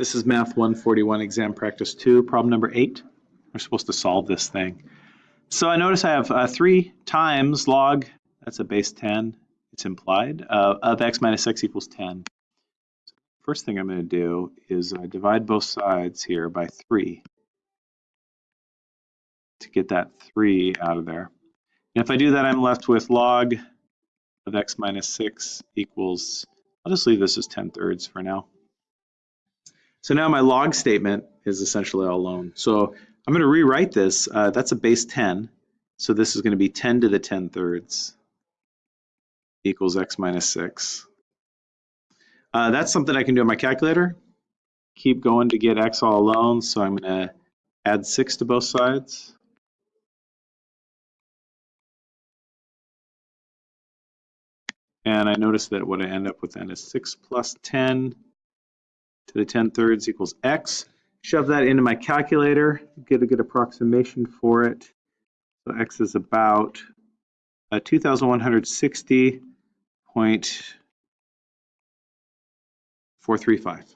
This is Math 141 Exam Practice 2, problem number 8. We're supposed to solve this thing. So I notice I have uh, 3 times log, that's a base 10, it's implied, uh, of x minus x equals 10. First thing I'm going to do is uh, divide both sides here by 3 to get that 3 out of there. And if I do that, I'm left with log of x minus 6 equals, I'll just leave this as 10 thirds for now. So now my log statement is essentially all alone. So I'm going to rewrite this. Uh, that's a base 10. So this is going to be 10 to the 10 thirds equals x minus 6. Uh, that's something I can do on my calculator. Keep going to get x all alone. So I'm going to add 6 to both sides. And I notice that what I end up with then is 6 plus 10 to the 10 thirds equals x. Shove that into my calculator, get a good approximation for it. So x is about uh, 2,160.435.